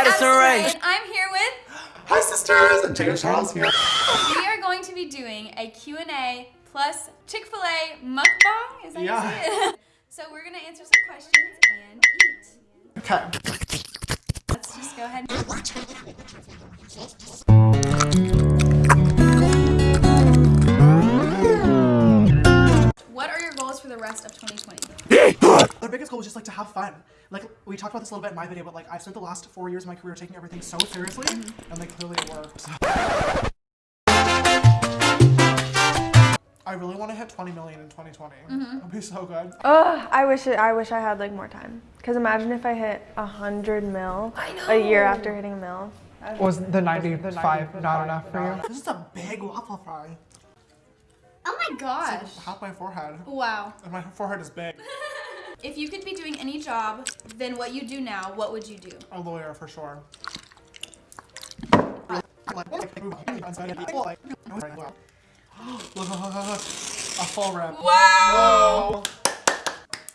Addison Rae. And I'm here with. Hi sisters, and James Charles here. We are going to be doing a Q&A plus Chick-fil-A mukbang. Is that Yeah. how you say it? So we're gonna answer some questions and eat. Okay. Let's just go ahead. What biggest goal was just like to have fun. Like we talked about this a little bit in my video, but like I've spent the last four years of my career taking everything so seriously, mm-hmm. and like clearly it worked. I really want to hit 20 million in 2020. That'd mm-hmm. be so good. Ugh, I wish it, I wish I had like more time. Cause imagine if I hit a hundred mil a year after hitting a mil. Was the 95 not enough for you? This is a big waffle fry. Oh my gosh. Half my forehead, Wow. and my forehead is big. If you could be doing any job than what you do now, what would you do? A lawyer for sure. A full rip. Wow.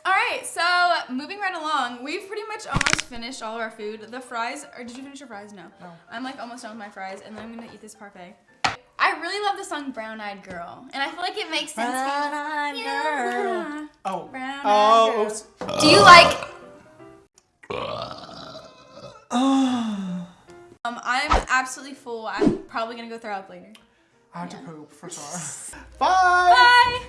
All right, so moving right along, we've pretty much almost finished all of our food. The fries, or did you finish your fries? No. No. I'm like almost done with my fries, and then I'm gonna eat this parfait. I really love the song Brown Eyed Girl, and I feel like it makes sense. Brown Eyed Girl. Oh. Brown Oh. Do you like? um, I'm absolutely full. I'm probably gonna go throw up later. I have to poop for sure. Bye. Bye.